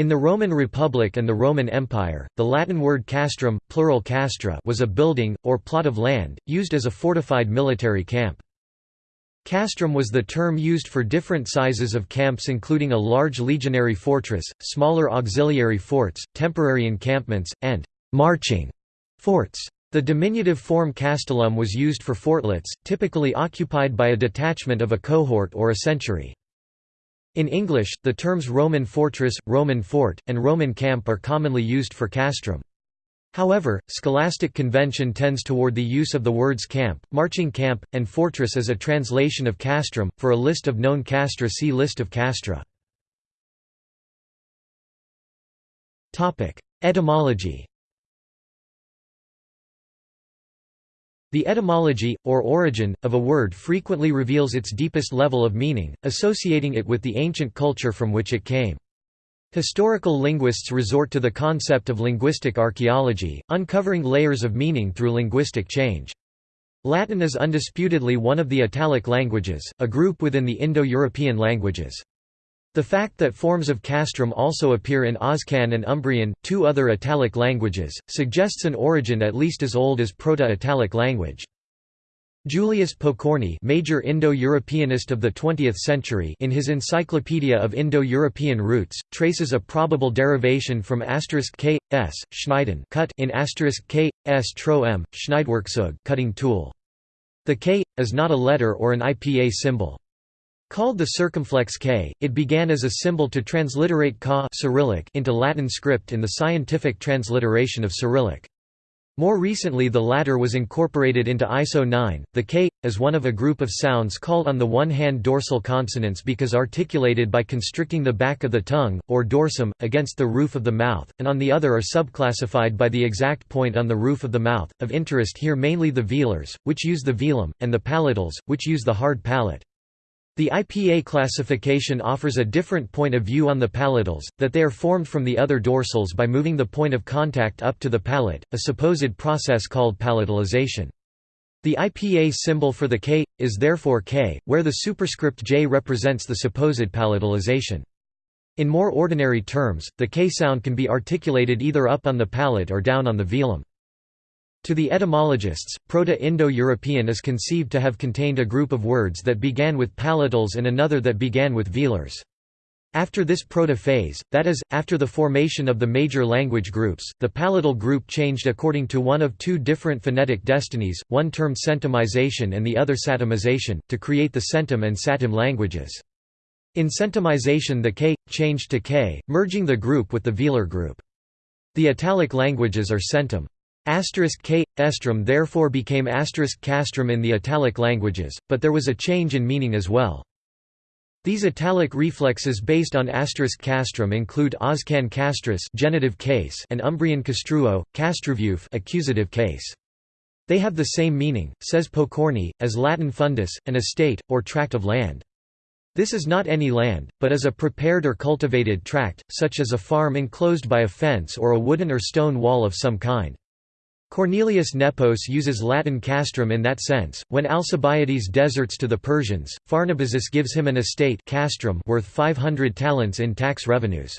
In the Roman Republic and the Roman Empire, the Latin word castrum plural castra was a building, or plot of land, used as a fortified military camp. Castrum was the term used for different sizes of camps including a large legionary fortress, smaller auxiliary forts, temporary encampments, and «marching» forts. The diminutive form castellum was used for fortlets, typically occupied by a detachment of a cohort or a century. In English, the terms Roman fortress, Roman fort, and Roman camp are commonly used for castrum. However, scholastic convention tends toward the use of the words camp, marching camp, and fortress as a translation of castrum. For a list of known castra, see List of castra. Etymology. The etymology, or origin, of a word frequently reveals its deepest level of meaning, associating it with the ancient culture from which it came. Historical linguists resort to the concept of linguistic archaeology, uncovering layers of meaning through linguistic change. Latin is undisputedly one of the Italic languages, a group within the Indo-European languages. The fact that forms of castrum also appear in Oscan and Umbrian, two other Italic languages, suggests an origin at least as old as Proto-Italic language. Julius Pokorny major Indo-Europeanist of the 20th century in his Encyclopedia of Indo-European Roots, traces a probable derivation from k, s, schneiden cut in k, s tro m, Schneidwerkzeug cutting tool. The k, is not a letter or an IPA symbol. Called the circumflex k, it began as a symbol to transliterate ka Cyrillic into Latin script in the scientific transliteration of Cyrillic. More recently the latter was incorporated into ISO 9. The k, is one of a group of sounds called on the one hand dorsal consonants because articulated by constricting the back of the tongue, or dorsum, against the roof of the mouth, and on the other are subclassified by the exact point on the roof of the mouth, of interest here mainly the velars, which use the velum, and the palatals, which use the hard palate. The IPA classification offers a different point of view on the palatals, that they are formed from the other dorsals by moving the point of contact up to the palate, a supposed process called palatalization. The IPA symbol for the K, is therefore K, where the superscript J represents the supposed palatalization. In more ordinary terms, the K sound can be articulated either up on the palate or down on the velum. To the etymologists, Proto-Indo-European is conceived to have contained a group of words that began with palatals and another that began with velars. After this proto-phase, that is, after the formation of the major language groups, the palatal group changed according to one of two different phonetic destinies, one termed centumization and the other satemization, to create the centum and satem languages. In centumization the k, changed to k, merging the group with the velar group. The Italic languages are centum. Asterisk k estrum therefore became asterisk castrum in the Italic languages, but there was a change in meaning as well. These Italic reflexes based on asterisk castrum include Oscan castris genitive case and Umbrian castruo, castruvuf accusative case. They have the same meaning, says Pokorny, as Latin fundus, an estate, or tract of land. This is not any land, but is a prepared or cultivated tract, such as a farm enclosed by a fence or a wooden or stone wall of some kind. Cornelius Nepos uses Latin castrum in that sense. When Alcibiades deserts to the Persians, Pharnabazus gives him an estate castrum worth 500 talents in tax revenues.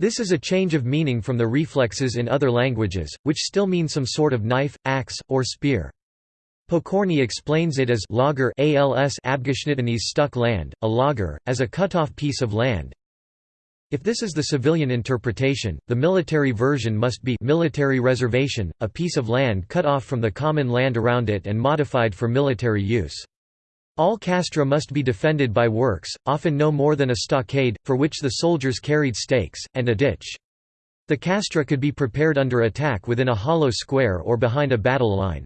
This is a change of meaning from the reflexes in other languages, which still mean some sort of knife, axe, or spear. Pokorny explains it as lager als stuck land, a lager, as a cut-off piece of land, if this is the civilian interpretation, the military version must be military reservation, a piece of land cut off from the common land around it and modified for military use. All castra must be defended by works, often no more than a stockade, for which the soldiers carried stakes, and a ditch. The castra could be prepared under attack within a hollow square or behind a battle line.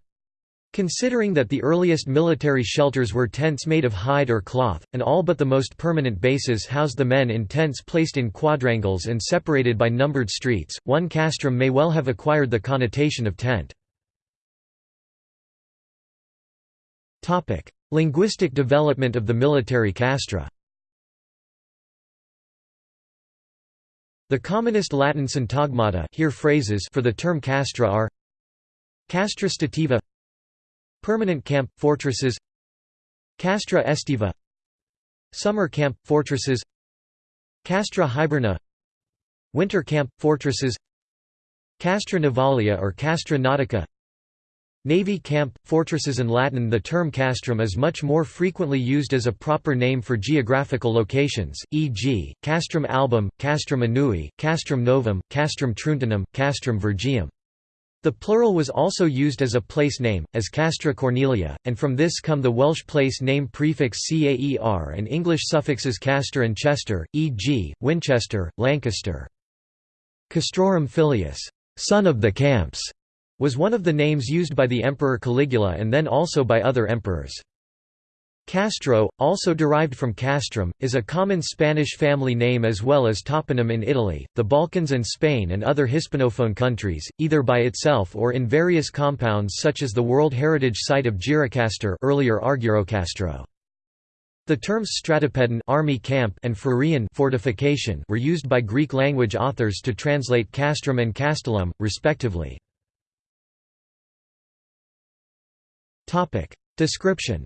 Considering that the earliest military shelters were tents made of hide or cloth, and all but the most permanent bases housed the men in tents placed in quadrangles and separated by numbered streets, one castrum may well have acquired the connotation of tent. Linguistic development of the military castra The commonest Latin syntagmata here phrases for the term castra are castra stativa Permanent camp, fortresses Castra Estiva Summer camp, fortresses Castra Hiberna Winter camp, fortresses Castra Navalia or Castra Nautica Navy camp, fortresses in Latin The term castrum is much more frequently used as a proper name for geographical locations, e.g., castrum album, castrum annui, castrum novum, castrum truntinum, castrum virgium. The plural was also used as a place name, as Castra Cornelia, and from this come the Welsh place name prefix caer and English suffixes castor and chester, e.g., Winchester, Lancaster. Castrorum filius, son of the camps, was one of the names used by the Emperor Caligula and then also by other emperors. Castro, also derived from castrum, is a common Spanish family name as well as toponym in Italy, the Balkans and Spain and other Hispanophone countries, either by itself or in various compounds such as the World Heritage Site of Gjirokastra earlier Argyrokastro. The terms stratopedon army camp and phroreion fortification were used by Greek language authors to translate castrum and castellum, respectively. Description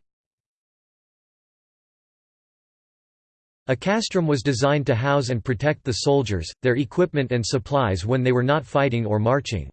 A castrum was designed to house and protect the soldiers, their equipment and supplies when they were not fighting or marching.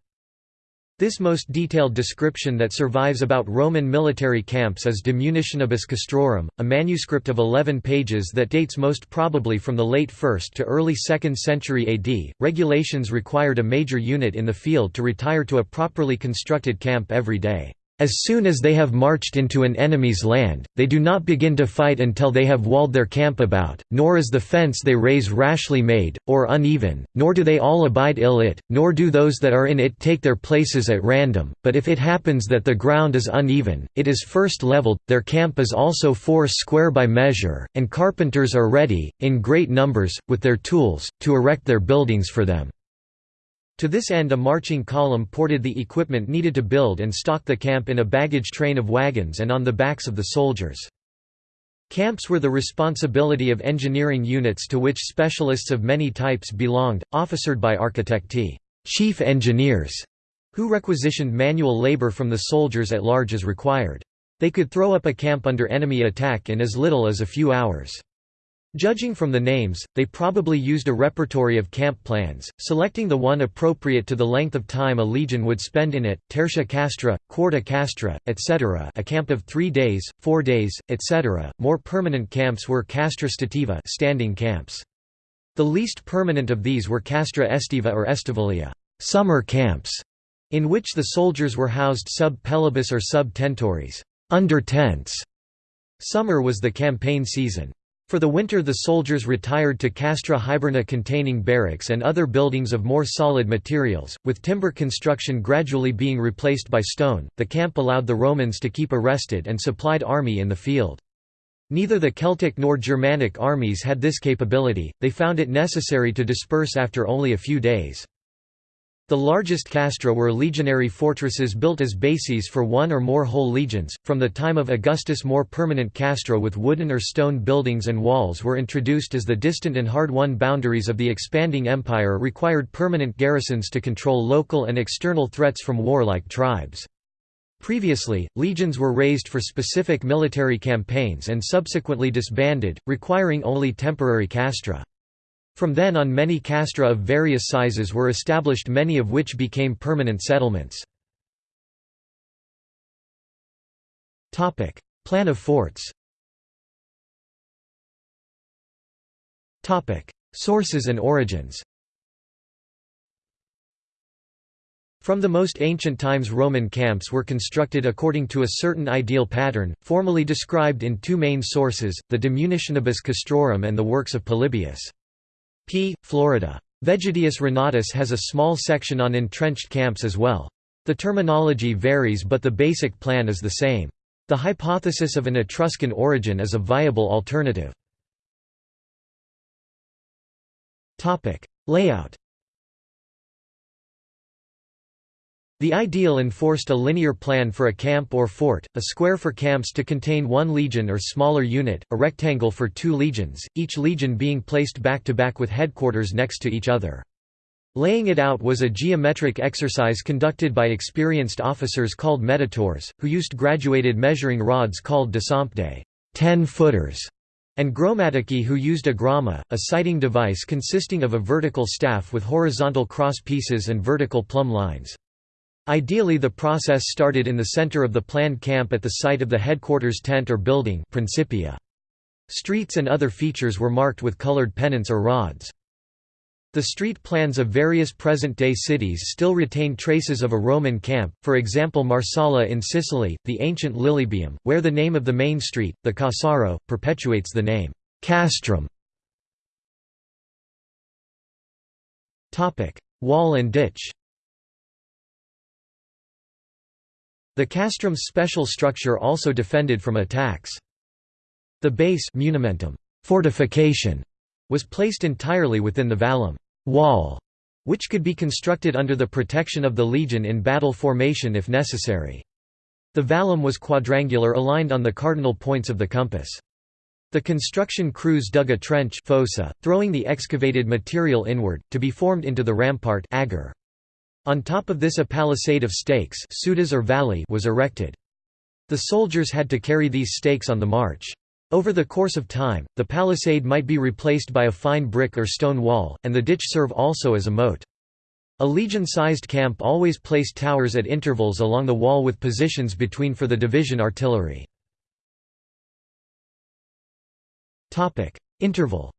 This most detailed description that survives about Roman military camps is De Munitionibus Castrorum, a manuscript of 11 pages that dates most probably from the late 1st to early 2nd century AD. Regulations required a major unit in the field to retire to a properly constructed camp every day. As soon as they have marched into an enemy's land, they do not begin to fight until they have walled their camp about, nor is the fence they raise rashly made, or uneven, nor do they all abide ill it, nor do those that are in it take their places at random, but if it happens that the ground is uneven, it is first levelled, their camp is also four square by measure, and carpenters are ready, in great numbers, with their tools, to erect their buildings for them. To this end a marching column ported the equipment needed to build and stock the camp in a baggage train of wagons and on the backs of the soldiers. Camps were the responsibility of engineering units to which specialists of many types belonged, officered by architecti chief engineers, who requisitioned manual labor from the soldiers at large as required. They could throw up a camp under enemy attack in as little as a few hours. Judging from the names, they probably used a repertory of camp plans, selecting the one appropriate to the length of time a legion would spend in it, tertia castra, quarta castra, etc. a camp of three days, four days, etc. More permanent camps were castra stativa standing camps. The least permanent of these were castra estiva or estivalia summer camps, in which the soldiers were housed sub pelibus or sub tentoris under tents. Summer was the campaign season. For the winter the soldiers retired to castra hiberna containing barracks and other buildings of more solid materials, with timber construction gradually being replaced by stone. The camp allowed the Romans to keep a rested and supplied army in the field. Neither the Celtic nor Germanic armies had this capability, they found it necessary to disperse after only a few days. The largest castra were legionary fortresses built as bases for one or more whole legions. From the time of Augustus, more permanent castra with wooden or stone buildings and walls were introduced as the distant and hard won boundaries of the expanding empire required permanent garrisons to control local and external threats from warlike tribes. Previously, legions were raised for specific military campaigns and subsequently disbanded, requiring only temporary castra. From then on many castra of various sizes were established many of which became permanent settlements. Plan of forts Sources and origins From the most ancient times Roman camps were constructed according to a certain ideal pattern, formally described in two main sources, the De Munitionibus Castrorum and the works of Polybius. P. Flavius. Vegetius Renatus has a small section on entrenched camps as well. The terminology varies but the basic plan is the same. The hypothesis of an Etruscan origin is a viable alternative. Layout The ideal enforced a linear plan for a camp or fort, a square for camps to contain one legion or smaller unit, a rectangle for two legions, each legion being placed back-to-back -back with headquarters next to each other. Laying it out was a geometric exercise conducted by experienced officers called metatores, who used graduated measuring rods called decempedae 10 footers", and gromatici who used a groma, a sighting device consisting of a vertical staff with horizontal cross pieces and vertical plumb lines. Ideally the process started in the center of the planned camp at the site of the headquarters tent or building Principia. Streets and other features were marked with colored pennants or rods. The street plans of various present-day cities still retain traces of a Roman camp, for example Marsala in Sicily, the ancient Lilybaeum, where the name of the main street, the Cassaro, perpetuates the name castrum. Wall and ditch The castrum's special structure also defended from attacks. The base munimentum, fortification, was placed entirely within the vallum wall, which could be constructed under the protection of the legion in battle formation if necessary. The vallum was quadrangular aligned on the cardinal points of the compass. The construction crews dug a trench fossa, throwing the excavated material inward, to be formed into the rampart agger. On top of this a palisade of stakes or valli was erected. The soldiers had to carry these stakes on the march. Over the course of time, the palisade might be replaced by a fine brick or stone wall, and the ditch serve also as a moat. A legion-sized camp always placed towers at intervals along the wall with positions between for the division artillery. Interval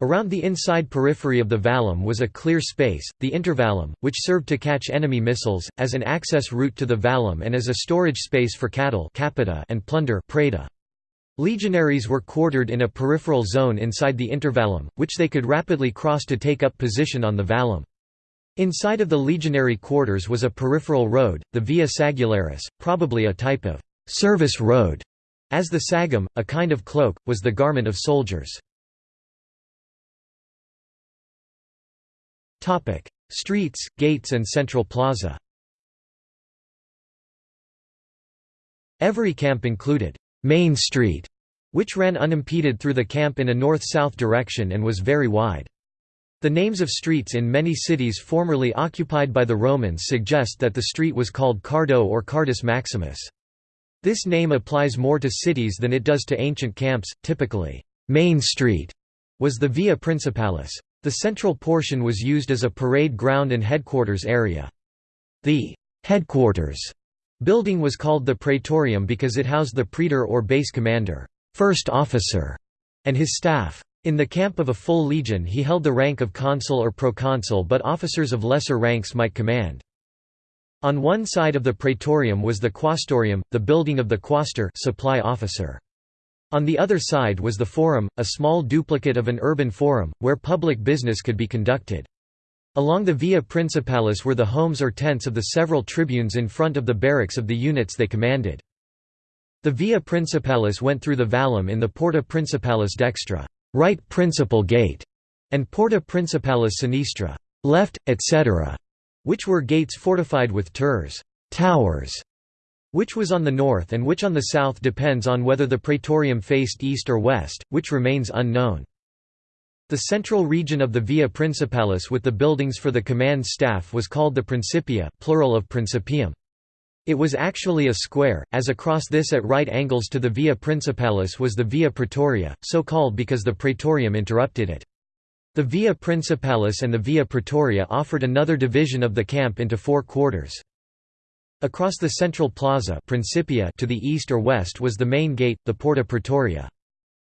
Around the inside periphery of the vallum was a clear space, the intervallum, which served to catch enemy missiles, as an access route to the vallum and as a storage space for cattle and plunder Legionaries were quartered in a peripheral zone inside the intervallum, which they could rapidly cross to take up position on the vallum. Inside of the legionary quarters was a peripheral road, the Via Sagularis, probably a type of «service road», as the sagum, a kind of cloak, was the garment of soldiers. Topic: Streets, gates and central plaza. Every camp included Main Street, which ran unimpeded through the camp in a north-south direction and was very wide. The names of streets in many cities formerly occupied by the Romans suggest that the street was called Cardo or Cardus Maximus. This name applies more to cities than it does to ancient camps, typically, Main Street was the Via Principalis. The central portion was used as a parade ground and headquarters area. The headquarters building was called the Praetorium because it housed the praetor or base commander, first officer, and his staff. In the camp of a full legion he held the rank of consul or proconsul but officers of lesser ranks might command. On one side of the praetorium was the quaestorium, the building of the quaestor supply officer. On the other side was the Forum, a small duplicate of an urban forum, where public business could be conducted. Along the Via Principalis were the homes or tents of the several tribunes in front of the barracks of the units they commanded. The Via Principalis went through the Vallum in the Porta Principalis dextra right principal gate", and Porta Principalis sinistra left, etc., which were gates fortified with turres towers", which was on the north and which on the south depends on whether the praetorium faced east or west, which remains unknown. The central region of the Via Principalis with the buildings for the command staff was called the Principia plural of Principium. It was actually a square, as across this at right angles to the Via Principalis was the Via Praetoria, so called because the praetorium interrupted it. The Via Principalis and the Via Praetoria offered another division of the camp into four quarters. Across the central plaza Principia to the east or west was the main gate, the Porta Praetoria.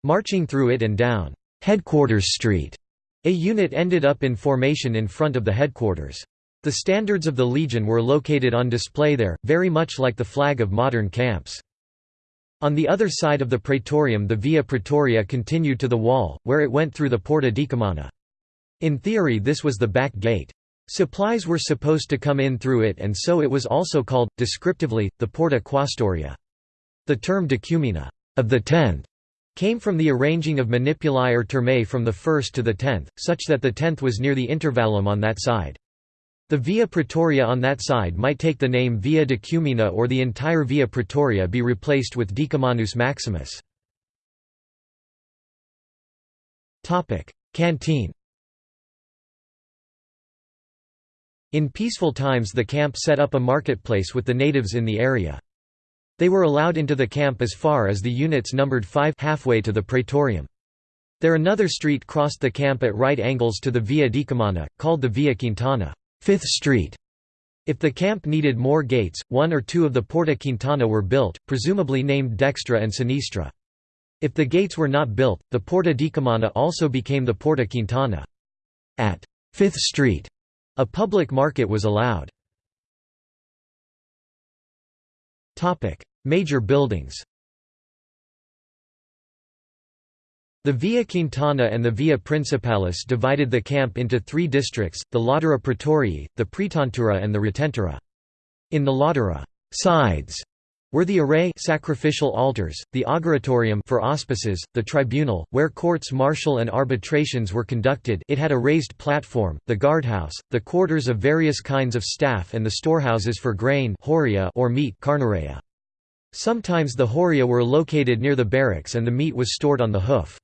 Marching through it and down Headquarters Street, a unit ended up in formation in front of the headquarters. The standards of the Legion were located on display there, very much like the flag of modern camps. On the other side of the Praetorium the Via Praetoria continued to the wall, where it went through the Porta Decumana. In theory this was the back gate. Supplies were supposed to come in through it and so it was also called, descriptively, the Porta Quaestoria. The term decumana of the tenth came from the arranging of manipuli or turmae from the first to the tenth, such that the tenth was near the intervallum on that side. The Via Praetoria on that side might take the name Via Decumana or the entire Via Praetoria be replaced with Decumanus Maximus. Canteen In peaceful times the camp set up a marketplace with the natives in the area. They were allowed into the camp as far as the units numbered five halfway to the praetorium. There another street crossed the camp at right angles to the Via Decumana, called the Via Quintana Fifth Street". If the camp needed more gates, one or two of the Porta Quintana were built, presumably named Dextra and Sinistra. If the gates were not built, the Porta Decumana also became the Porta Quintana. At Fifth Street, a public market was allowed. Major buildings The Via Quintana and the Via Principalis divided the camp into three districts, the Latera Praetorii, the Praetentura and the Retentura. In the Latera sides were the arae sacrificial altars, the auguratorium for auspices, the tribunal, where courts martial and arbitrations were conducted it had a raised platform, the guardhouse, the quarters of various kinds of staff and the storehouses for grain or meat. Sometimes the horrea were located near the barracks and the meat was stored on the hoof.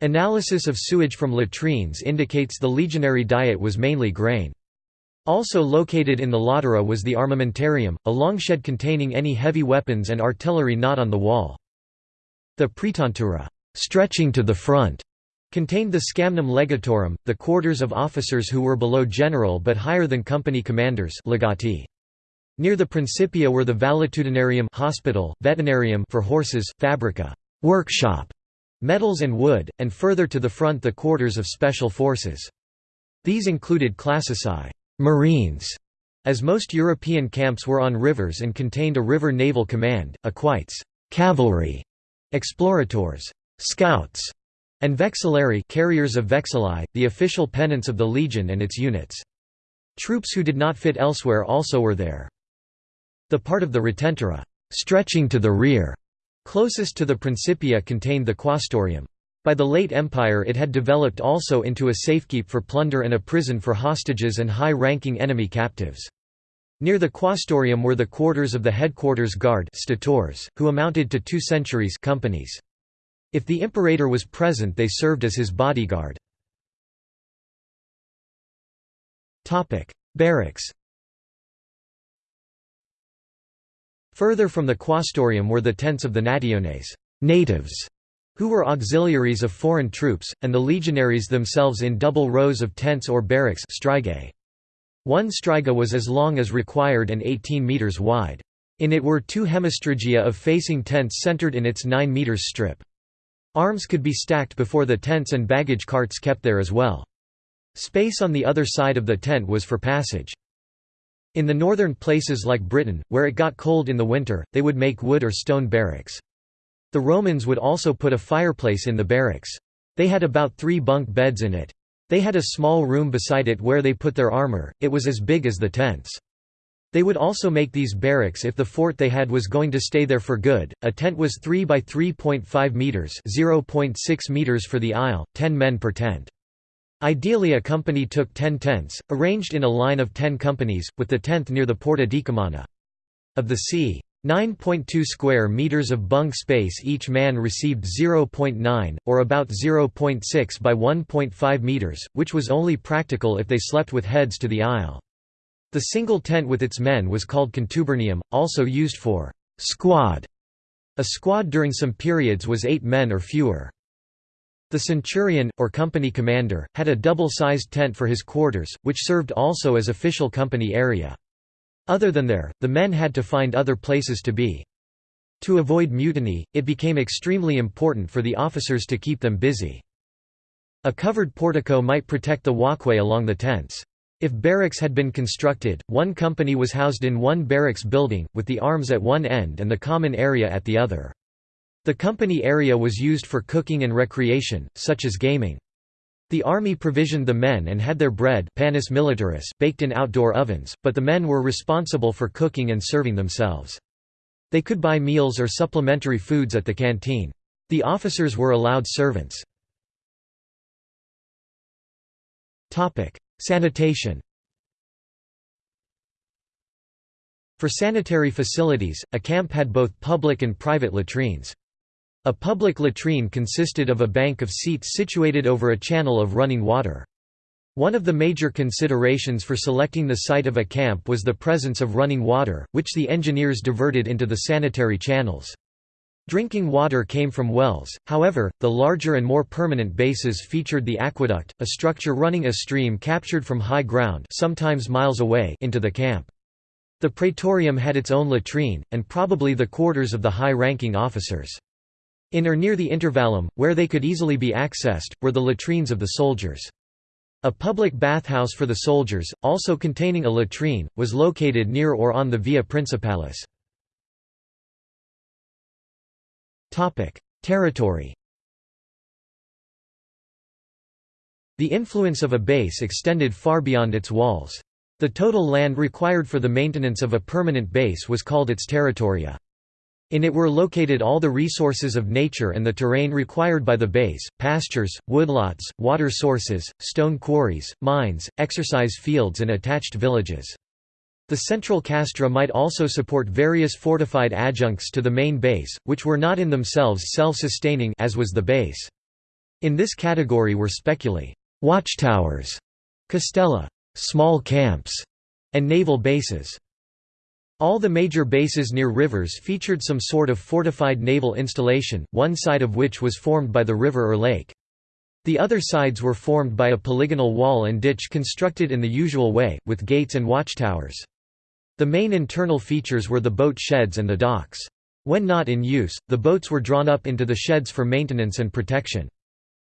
Analysis of sewage from latrines indicates the legionary diet was mainly grain. Also located in the latera was the armamentarium, a long shed containing any heavy weapons and artillery not on the wall. The praetentura stretching to the front, contained the scamnum legatorum, the quarters of officers who were below general but higher than company commanders legati. Near the Principia were the valetudinarium hospital, veterinarium for horses, fabrica workshop, metals and wood, and further to the front the quarters of special forces. These included classici Marines, as most European camps were on rivers and contained a river naval command, equites cavalry, exploratores scouts, and vexillari carriers of vexilli, the official pennants of the legion and its units. Troops who did not fit elsewhere also were there. The part of the retentura stretching to the rear, closest to the Principia contained the quaestorium. By the late Empire it had developed also into a safekeep for plunder and a prison for hostages and high-ranking enemy captives. Near the quaestorium were the quarters of the headquarters guard statores, who amounted to two centuries companies. If the imperator was present they served as his bodyguard. Barracks Further from the quaestorium were the tents of the nationes natives", who were auxiliaries of foreign troops, and the legionaries themselves in double rows of tents or barracks One striga was as long as required and 18 metres wide. In it were two hemistrigia of facing tents centered in its 9 metres strip. Arms could be stacked before the tents and baggage carts kept there as well. Space on the other side of the tent was for passage. In the northern places like Britain, where it got cold in the winter, they would make wood or stone barracks. The Romans would also put a fireplace in the barracks. They had about three bunk beds in it. They had a small room beside it where they put their armor, it was as big as the tents. They would also make these barracks if the fort they had was going to stay there for good. A tent was 3 by 3.5 meters, 0.6 meters for the aisle, 10 men per tent. Ideally a company took 10 tents, arranged in a line of 10 companies, with the 10th near the Porta Decumana. Of the c. 9.2 square meters of bunk space each man received 0.9, or about 0.6 by 1.5 meters, which was only practical if they slept with heads to the aisle. The single tent with its men was called contubernium, also used for «squad». A squad during some periods was eight men or fewer. The centurion, or company commander, had a double-sized tent for his quarters, which served also as official company area. Other than there, the men had to find other places to be. To avoid mutiny, it became extremely important for the officers to keep them busy. A covered portico might protect the walkway along the tents. If barracks had been constructed, one company was housed in one barracks building, with the arms at one end and the common area at the other. The company area was used for cooking and recreation, such as gaming. The army provisioned the men and had their bread panis militaris baked in outdoor ovens, but the men were responsible for cooking and serving themselves. They could buy meals or supplementary foods at the canteen. The officers were allowed servants. Sanitation For sanitary facilities, a camp had both public and private latrines. A public latrine consisted of a bank of seats situated over a channel of running water. One of the major considerations for selecting the site of a camp was the presence of running water, which the engineers diverted into the sanitary channels. Drinking water came from wells, however, the larger and more permanent bases featured the aqueduct, a structure running a stream captured from high ground sometimes miles away into the camp. The praetorium had its own latrine, and probably the quarters of the high-ranking officers. In or near the intervallum, where they could easily be accessed, were the latrines of the soldiers. A public bathhouse for the soldiers, also containing a latrine, was located near or on the Via Principalis. Territory The influence of a base extended far beyond its walls. The total land required for the maintenance of a permanent base was called its territoria. In it were located all the resources of nature and the terrain required by the base, pastures, woodlots, water sources, stone quarries, mines, exercise fields and attached villages. The central castra might also support various fortified adjuncts to the main base, which were not in themselves self-sustaining as was the base. In this category were speculae watchtowers, castella small camps, and naval bases. All the major bases near rivers featured some sort of fortified naval installation, one side of which was formed by the river or lake. The other sides were formed by a polygonal wall and ditch constructed in the usual way, with gates and watchtowers. The main internal features were the boat sheds and the docks. When not in use, the boats were drawn up into the sheds for maintenance and protection.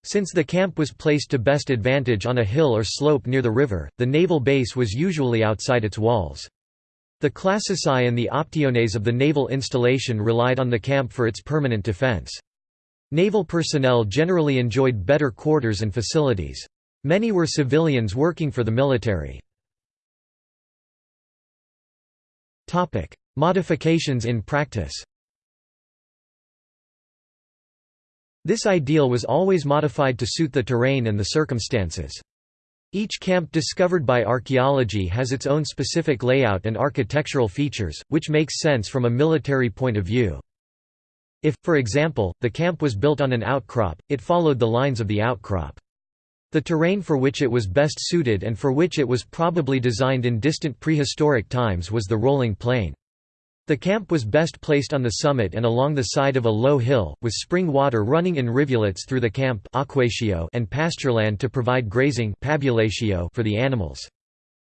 Since the camp was placed to best advantage on a hill or slope near the river, the naval base was usually outside its walls. The classici and the optiones of the naval installation relied on the camp for its permanent defense. Naval personnel generally enjoyed better quarters and facilities. Many were civilians working for the military. Modifications in practice This ideal was always modified to suit the terrain and the circumstances. Each camp discovered by archaeology has its own specific layout and architectural features, which makes sense from a military point of view. If, for example, the camp was built on an outcrop, it followed the lines of the outcrop. The terrain for which it was best suited and for which it was probably designed in distant prehistoric times was the rolling plain. The camp was best placed on the summit and along the side of a low hill, with spring water running in rivulets through the camp and pastureland to provide grazing for the animals.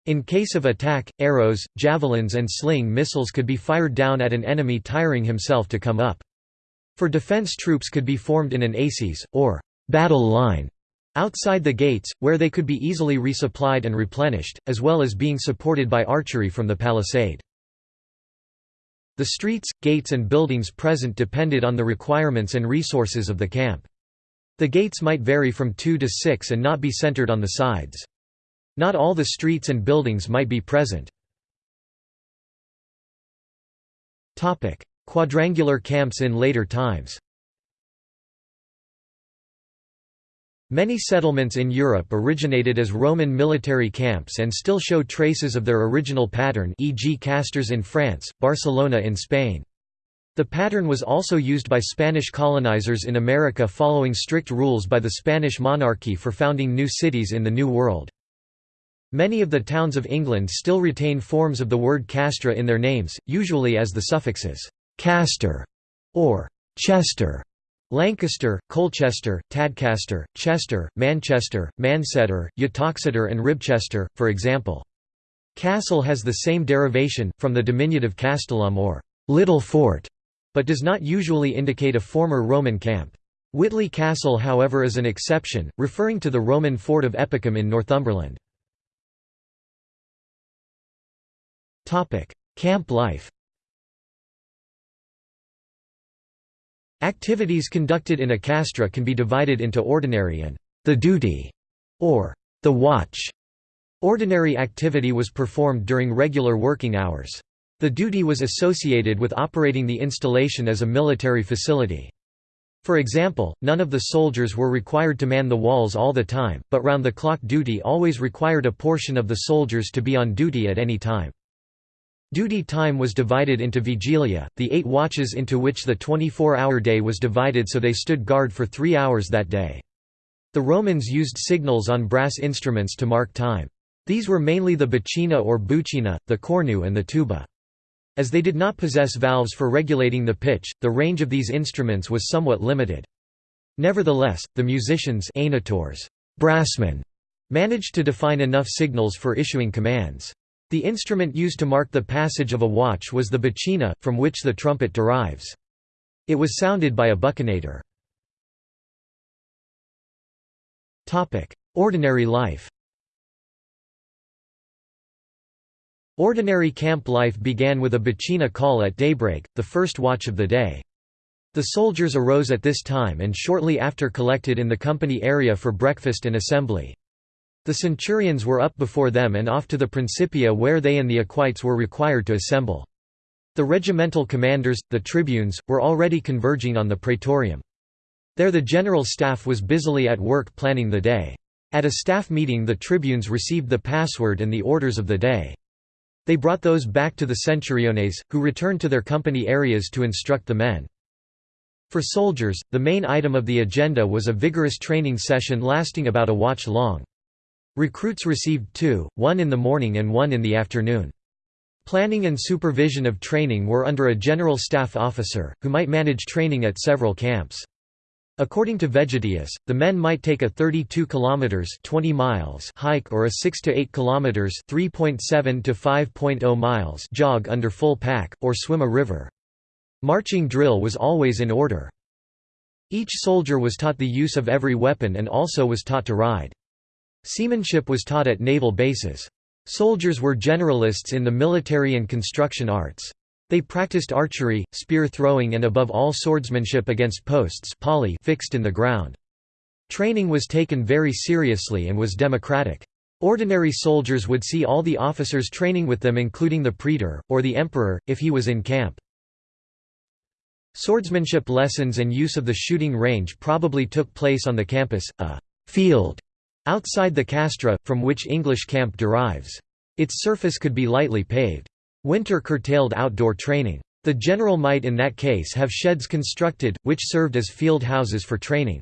In case of attack, arrows, javelins and sling missiles could be fired down at an enemy tiring himself to come up. For defense troops could be formed in an acies, or battle line, outside the gates, where they could be easily resupplied and replenished, as well as being supported by archery from the palisade. The streets, gates and buildings present depended on the requirements and resources of the camp. The gates might vary from two to six and not be centered on the sides. Not all the streets and buildings might be present. Quadrangular camps in later times Many settlements in Europe originated as Roman military camps and still show traces of their original pattern e.g. Castres in France, Barcelona in Spain. The pattern was also used by Spanish colonizers in America following strict rules by the Spanish monarchy for founding new cities in the New World. Many of the towns of England still retain forms of the word castra in their names, usually as the suffixes «castor» or «chester» Lancaster, Colchester, Tadcaster, Chester, Manchester, Mancetter, Uttoxeter and Ribchester, for example. Castle has the same derivation, from the diminutive castellum or little fort, but does not usually indicate a former Roman camp. Whitley Castle however is an exception, referring to the Roman fort of Epiacum in Northumberland. Camp life Activities conducted in a castra can be divided into ordinary and the duty, or the watch. Ordinary activity was performed during regular working hours. The duty was associated with operating the installation as a military facility. For example, none of the soldiers were required to man the walls all the time, but round-the-clock duty always required a portion of the soldiers to be on duty at any time. Duty time was divided into vigilia, the eight watches into which the 24-hour day was divided so they stood guard for three hours that day. The Romans used signals on brass instruments to mark time. These were mainly the buccina or bucina, the cornu and the tuba. As they did not possess valves for regulating the pitch, the range of these instruments was somewhat limited. Nevertheless, the musicians brassmen, managed to define enough signals for issuing commands. The instrument used to mark the passage of a watch was the buccina, from which the trumpet derives. It was sounded by a buccinator. Ordinary life Ordinary camp life began with a buccina call at daybreak, the first watch of the day. The soldiers arose at this time and shortly after collected in the company area for breakfast and assembly. The centurions were up before them and off to the Principia where they and the equites were required to assemble. The regimental commanders, the tribunes, were already converging on the praetorium. There the general staff was busily at work planning the day. At a staff meeting the tribunes received the password and the orders of the day. They brought those back to the centuriones, who returned to their company areas to instruct the men. For soldiers, the main item of the agenda was a vigorous training session lasting about a watch long. Recruits received two, one in the morning and one in the afternoon. Planning and supervision of training were under a general staff officer, who might manage training at several camps. According to Vegetius, the men might take a 32 kilometers 20 miles hike or a 6 to 8 kilometers 3.7 to 5.0 miles jog under full pack or swim a river. Marching drill was always in order. Each soldier was taught the use of every weapon and also was taught to ride. Seamanship was taught at naval bases. Soldiers were generalists in the military and construction arts. They practiced archery, spear throwing and above all swordsmanship against posts fixed in the ground. Training was taken very seriously and was democratic. Ordinary soldiers would see all the officers training with them including the praetor, or the emperor, if he was in camp. Swordsmanship lessons and use of the shooting range probably took place on the campus, a «field» outside the castra, from which English camp derives. Its surface could be lightly paved. Winter curtailed outdoor training. The general might in that case have sheds constructed, which served as field houses for training.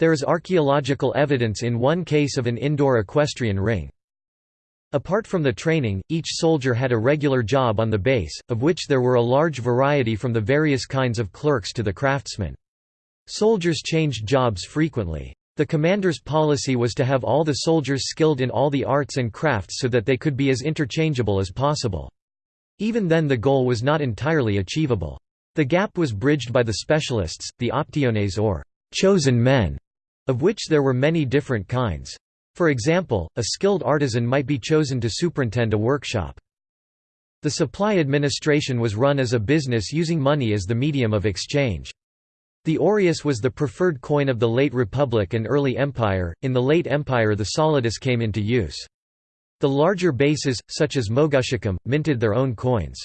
There is archaeological evidence in one case of an indoor equestrian ring. Apart from the training, each soldier had a regular job on the base, of which there were a large variety from the various kinds of clerks to the craftsmen. Soldiers changed jobs frequently. The commander's policy was to have all the soldiers skilled in all the arts and crafts so that they could be as interchangeable as possible. Even then the goal was not entirely achievable. The gap was bridged by the specialists, the optiones or chosen men, of which there were many different kinds. For example, a skilled artisan might be chosen to superintend a workshop. The supply administration was run as a business using money as the medium of exchange. The aureus was the preferred coin of the late Republic and early Empire. In the late Empire, the solidus came into use. The larger bases, such as Moguntiacum, minted their own coins.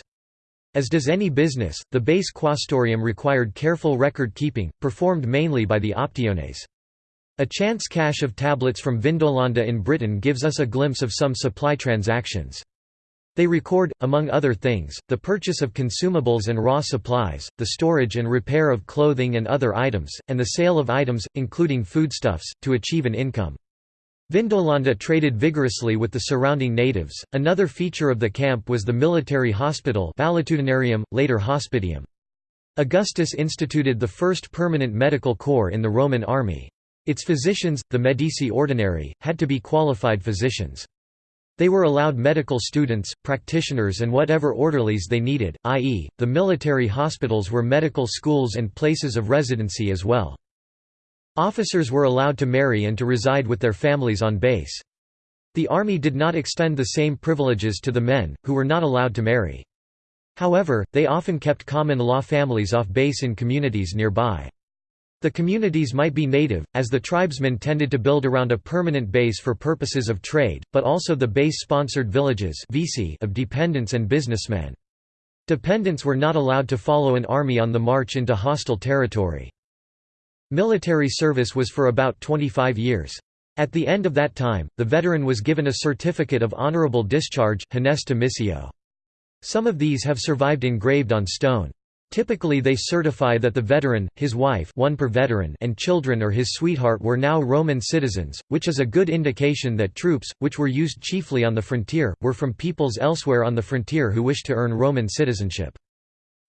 As does any business, the base quaestorium required careful record-keeping, performed mainly by the optiones. A chance cache of tablets from Vindolanda in Britain gives us a glimpse of some supply transactions. They record, among other things, the purchase of consumables and raw supplies, the storage and repair of clothing and other items, and the sale of items, including foodstuffs, to achieve an income. Vindolanda traded vigorously with the surrounding natives. Another feature of the camp was the military hospital, valetudinarium, later hospitium. Augustus instituted the first permanent medical corps in the Roman army. Its physicians, the medici ordinari, had to be qualified physicians. They were allowed medical students, practitioners and whatever orderlies they needed, i.e., the military hospitals were medical schools and places of residency as well. Officers were allowed to marry and to reside with their families on base. The army did not extend the same privileges to the men, who were not allowed to marry. However, they often kept common law families off base in communities nearby. The communities might be native, as the tribesmen tended to build around a permanent base for purposes of trade, but also the base-sponsored villages of dependents and businessmen. Dependents were not allowed to follow an army on the march into hostile territory. Military service was for about 25 years. At the end of that time, the veteran was given a certificate of honorable discharge Some of these have survived engraved on stone. Typically they certify that the veteran, his wife one per veteran and children or his sweetheart were now Roman citizens, which is a good indication that troops, which were used chiefly on the frontier, were from peoples elsewhere on the frontier who wished to earn Roman citizenship.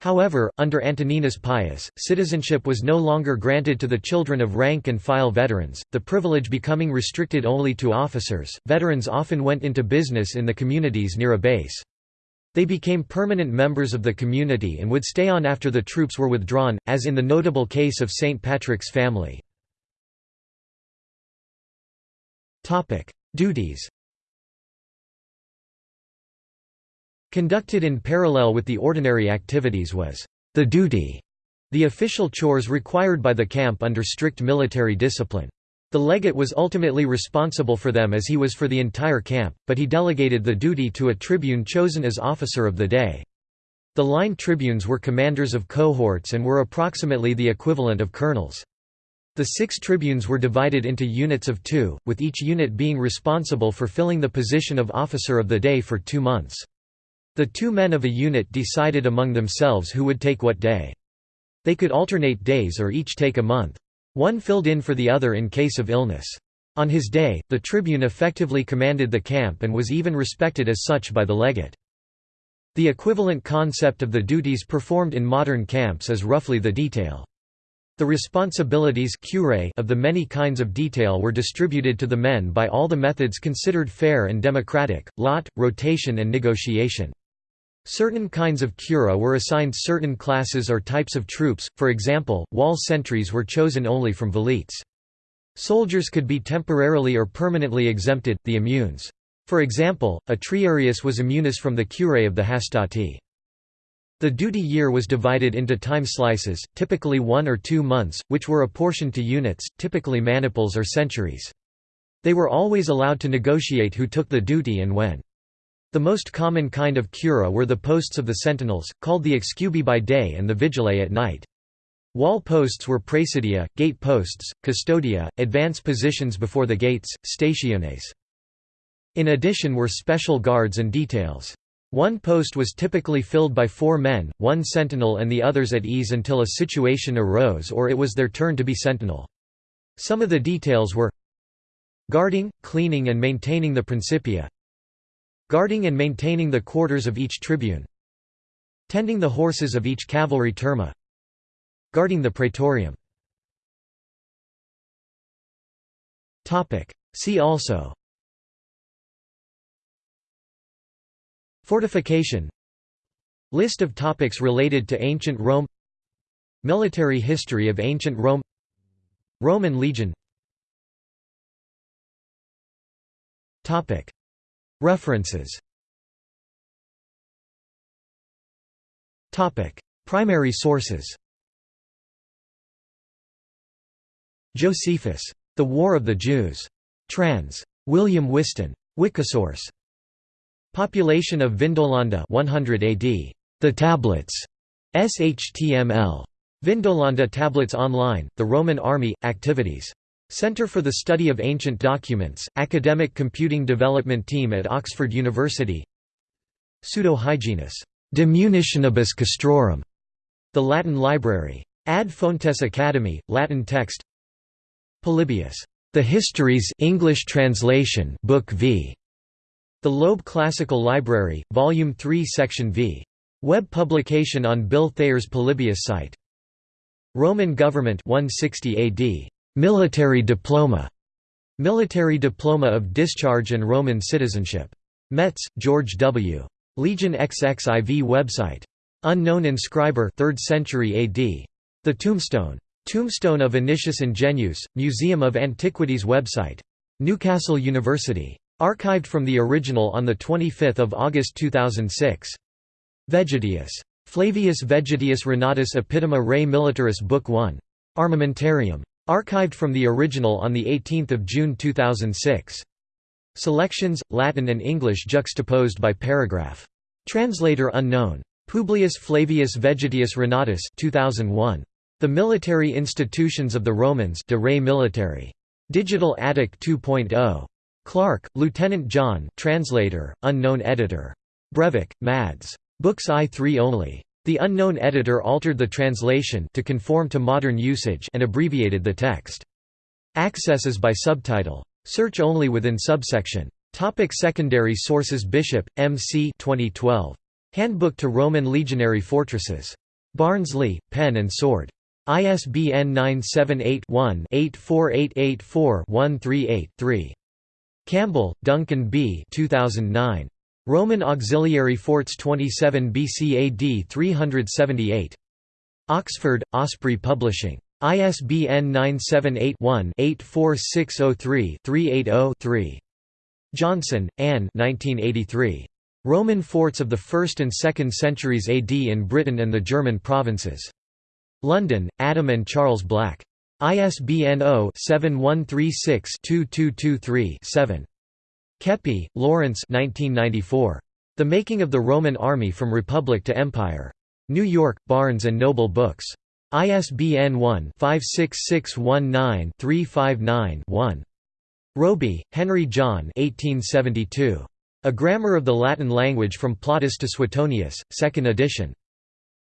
However, under Antoninus Pius, citizenship was no longer granted to the children of rank and file veterans, the privilege becoming restricted only to officers. Veterans often went into business in the communities near a base. They became permanent members of the community and would stay on after the troops were withdrawn, as in the notable case of St. Patrick's family. Duties Conducted in parallel with the ordinary activities was the duty, the official chores required by the camp under strict military discipline. The legate was ultimately responsible for them as he was for the entire camp, but he delegated the duty to a tribune chosen as officer of the day. The line tribunes were commanders of cohorts and were approximately the equivalent of colonels. The six tribunes were divided into units of two, with each unit being responsible for filling the position of officer of the day for two months. The two men of a unit decided among themselves who would take what day. They could alternate days or each take a month. One filled in for the other in case of illness. On his day, the tribune effectively commanded the camp and was even respected as such by the legate. The equivalent concept of the duties performed in modern camps is roughly the detail. The responsibilities of the many kinds of detail were distributed to the men by all the methods considered fair and democratic, lot, rotation and negotiation. Certain kinds of cura were assigned certain classes or types of troops, for example, wall sentries were chosen only from velites. Soldiers could be temporarily or permanently exempted, the immunes. For example, a triarius was immunis from the cura of the hastati. The duty year was divided into time slices, typically one or two months, which were apportioned to units, typically maniples or centuries. They were always allowed to negotiate who took the duty and when. The most common kind of cura were the posts of the sentinels, called the excubi by day and the vigiliae at night. Wall posts were praesidia, gate posts, custodia, advance positions before the gates, stationes. In addition were special guards and details. One post was typically filled by four men, one sentinel and the others at ease until a situation arose or it was their turn to be sentinel. Some of the details were guarding, cleaning and maintaining the Principia, Guarding and maintaining the quarters of each tribune Tending the horses of each cavalry turma Guarding the praetorium. See also. Fortification. List of topics related to ancient Rome. Military history of ancient Rome. Roman legion References Primary sources Josephus. The War of the Jews. Trans. William Whiston. Wikisource. Population of Vindolanda 100 AD. The Tablets. SHTML. Vindolanda Tablets Online, The Roman Army, Activities. Center for the Study of Ancient Documents, Academic Computing Development Team at Oxford University Pseudo-Hyginus. De Munitionibus Castrorum. The Latin Library. Ad Fontes Academy, Latin text Polybius. The Histories English translation Book V. The Loeb Classical Library, Volume 3 Section V. Web publication on Bill Thayer's Polybius site. Roman government 160 AD. Military diploma. Military diploma of discharge and Roman citizenship. Metz, George W. Legion XXIV website. Unknown inscriber 3rd century AD. The Tombstone. Tombstone of Anicius Ingenuus, Museum of Antiquities website. Newcastle University. Archived from the original on 25 August 2006. Vegetius. Flavius Vegetius Renatus Epitoma Rei Militaris Book 1. Armamentarium. Archived from the original on 18 June 2006. Selections, Latin and English juxtaposed by paragraph. Translator unknown. Publius Flavius Vegetius Renatus 2001. The Military Institutions of the Romans de Re Militari. Digital Attic 2.0. Clark, Lieutenant John translator, unknown editor. Brevik, Mads. Books I3 only. The unknown editor altered the translation to conform to modern usage and abbreviated the text. Access is by subtitle. Search only within subsection. Topic secondary sources Bishop, M. C. 2012. Handbook to Roman Legionary Fortresses. Barnsley, Pen and Sword. ISBN 978-1-84884-138-3. Campbell, Duncan B. 2009. Roman Auxiliary Forts 27 BC AD 378. Oxford, Osprey Publishing. ISBN 978-1-84603-380-3. Johnson, Anne Roman forts of the 1st and 2nd centuries AD in Britain and the German provinces. London, Adam and Charles Black. ISBN 0-7136-2223-7. Keppie, Lawrence 1994. The Making of the Roman Army from Republic to Empire. New York, Barnes & Noble Books. ISBN 1-56619-359-1. Roby, Henry John 1872. A Grammar of the Latin Language from Plautus to Suetonius, 2nd edition.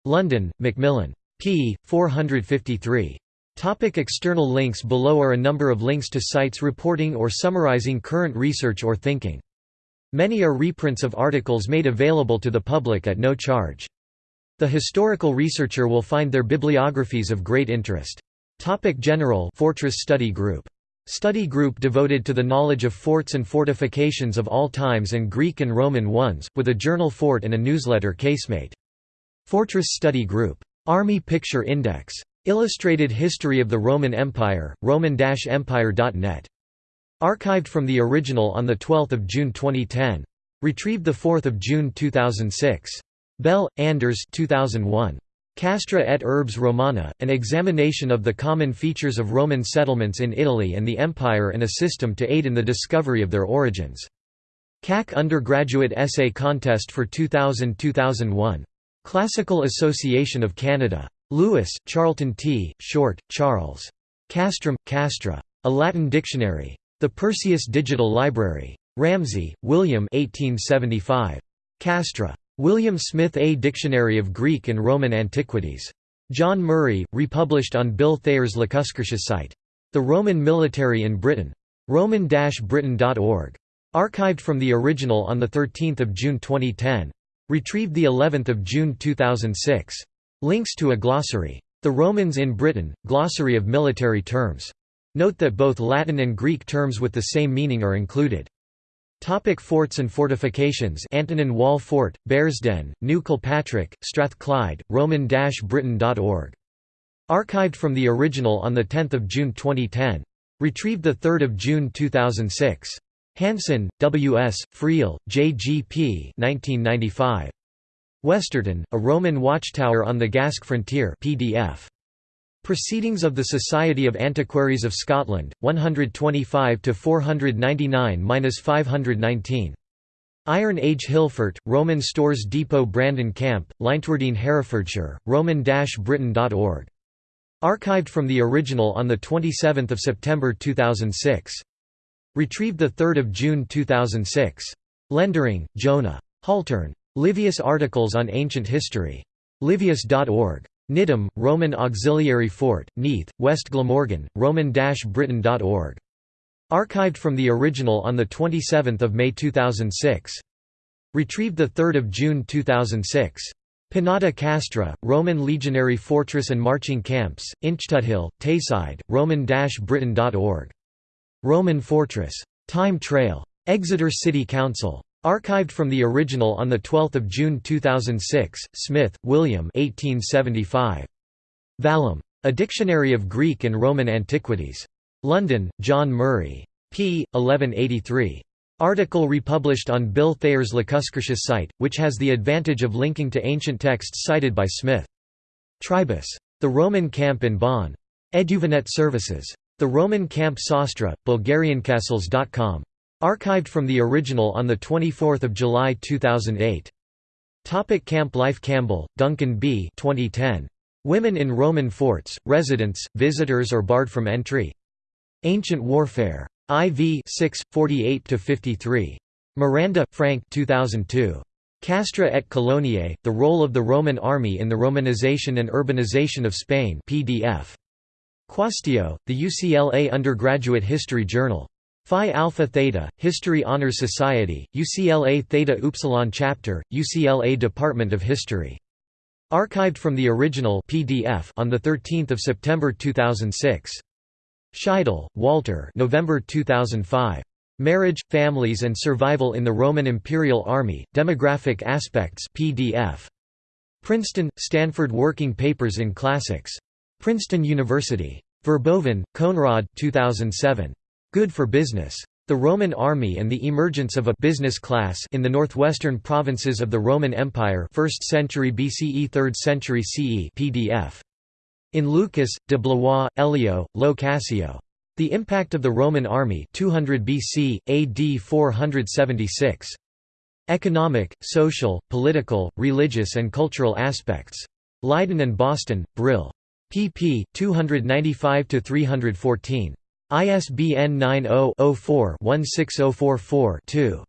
London, Macmillan. p. 453. Topic external links Below are a number of links to sites reporting or summarizing current research or thinking. Many are reprints of articles made available to the public at no charge. The historical researcher will find their bibliographies of great interest. Topic General Fortress Study Group. Study group devoted to the knowledge of forts and fortifications of all times and Greek and Roman ones, with a journal fort and a newsletter casemate. Fortress Study Group. Army Picture Index. Illustrated History of the Roman Empire, roman-empire.net. Archived from the original on 12 June 2010. Retrieved 4 June 2006. Bell, Anders 2001. Castra et Urbs Romana, an examination of the common features of Roman settlements in Italy and the Empire and a system to aid in the discovery of their origins. CAC Undergraduate Essay Contest for 2000–2001. Classical Association of Canada. Lewis, Charlton T., Short, Charles. Castrum, Castra. A Latin Dictionary. The Perseus Digital Library. Ramsay, William 1875. Castra. William Smith A Dictionary of Greek and Roman Antiquities. John Murray, republished on Bill Thayer's Lacuscurtius site. The Roman Military in Britain. roman-britain.org. Archived from the original on 13 June 2010. Retrieved of June 2006. Links to a glossary. The Romans in Britain, Glossary of Military Terms. Note that both Latin and Greek terms with the same meaning are included. Topic forts and fortifications Antonine Wall Fort, Bearsden, New Kilpatrick, Strathclyde, roman-britain.org. Archived from the original on 10 June 2010. Retrieved 3 June 2006. Hanson, W. S., Friel, J. G. P. 1995. Westerton, A Roman Watchtower on the Gask Frontier PDF. Proceedings of the Society of Antiquaries of Scotland, 125 499–519. Iron Age Hillfort, Roman Stores Depot Brandon Camp, Leintwardine Herefordshire, roman-britain.org. Archived from the original on 27 September 2006. Retrieved 3 June 2006. Lendering, Jona. Haltern. Livius Articles on Ancient History. Livius.org. Nidum, Roman Auxiliary Fort, Neath, West Glamorgan, roman-britain.org. Archived from the original on 27 May 2006. Retrieved 3 June 2006. Pinnata Castra, Roman legionary fortress and marching camps, Inchtuthil, Tayside, roman-britain.org. Roman fortress. Time Trail. Exeter City Council. Archived from the original on 12 June 2006, Smith, William 1875. Vallum. A Dictionary of Greek and Roman Antiquities. London, John Murray. p. 1183. Article republished on Bill Thayer's Lacuscurtius site, which has the advantage of linking to ancient texts cited by Smith. Tribus. The Roman Camp in Bonn. Eduvinet Services. The Roman Camp Sostra, Bulgariancastles.com. Archived from the original on 24 July 2008. Topic Camp Life Campbell, Duncan B. 2010. Women in Roman Forts, Residents, Visitors or Barred from Entry? Ancient Warfare. IV 6, 48–53. Miranda, Frank 2002. Castra et Coloniae, The Role of the Roman Army in the Romanization and Urbanization of Spain PDF. Quaestio, the UCLA Undergraduate History Journal. Phi Alpha Theta, History Honor Society, UCLA Theta Upsilon Chapter, UCLA Department of History. Archived from the original PDF on 13 September 2006. Scheidel, Walter November 2005. Marriage, Families and Survival in the Roman Imperial Army, Demographic Aspects PDF. Princeton, Stanford Working Papers in Classics. Princeton University. Verboven, Konrad 2007. Good for Business. The Roman Army and the Emergence of a «business class» in the northwestern provinces of the Roman Empire 1st century BCE 3rd century CE PDF. In Lukas, de Blois, Elio, Lo Cascio. The Impact of the Roman Army 200 BC, AD 476. Economic, social, political, religious and cultural aspects. Leiden and Boston, Brill. pp. 295–314. ISBN 90 4 1644 2